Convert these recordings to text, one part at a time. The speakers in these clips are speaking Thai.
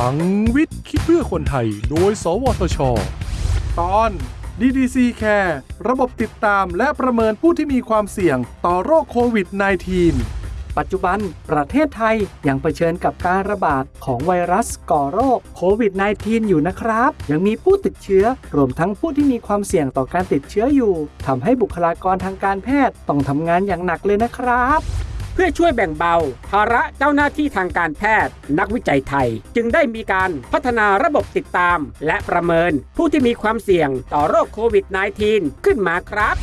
ลังวิทย์ คิดเพื่อคนไทย โดย สวทช ตอน DDC Care ระบบติดตามและประเมินผู้ที่มีความเสี่ยงต่อโรคโควิด -19 ปัจจุบันประเทศไทยยังเผชิญกับการระบาดของไวรัสก่อโรคโควิด -19 อยู่นะครับ ยังมีผู้ติดเชื้อ รวมทั้งผู้ที่มีความเสี่ยงต่อการติดเชื้ออยู่ทำให้บุคลากรทางการแพทย์ต้องทำงานอย่างหนักเลยนะครับ เพื่อช่วยแบ่งเบา ภาระเจ้าหน้าที่ทางการแพทย์ นักวิจัยไทย จึงได้มีการพัฒนาระบบติดตาม และประเมินผู้ที่มีความเสี่ยงต่อโรคโควิด -19 ขึ้นมาครับ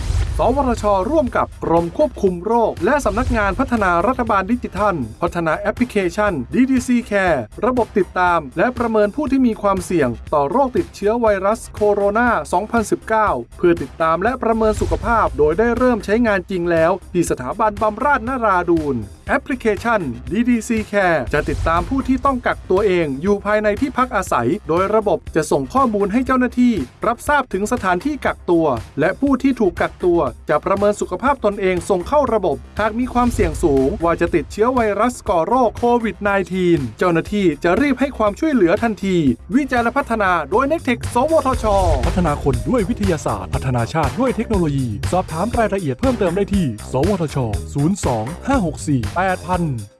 วทช ร่วมกับกรมควบคุมโรค และสำนักงานพัฒนารัฐบาลดิจิทัล พัฒนาแอปพลิเคชัน DDC Care ระบบติดตาม และประเมินผู้ที่มีความเสี่ยง ต่อโรคติดเชื้อไวรัสโคโรนา 2019 เพื่อติดตามและประเมินสุขภาพ โดยได้เริ่มใช้งานจริงแล้ว ที่สถาบันบำราศนราดูนแอปพลิเคชัน DDC Care จะติดตามผู้ที่ต้องกักตัวเองอยู่ภายในที่พักอาศัย โดยระบบจะส่งข้อมูลให้เจ้าหน้าที่ รับทราบถึงสถานที่กักตัว และผู้ที่ถูกกักตัวจะประเมินสุขภาพตนเองส่งเข้าระบบ หากมีความเสี่ยงสูง ว่าจะติดเชื้อไวรัสก่อโรคโควิด -19 เจ้าหน้าที่จะรีบให้ความช่วยเหลือทันที วิจัยและพัฒนาโดยเน็กเทคสวทช พัฒนาคนด้วยวิทยาศาสตร์ พัฒนาชาติด้วยเทคโนโลยี สอบถามรายละเอียดเพิ่มเติมได้ที่ สวทช 02 564 8000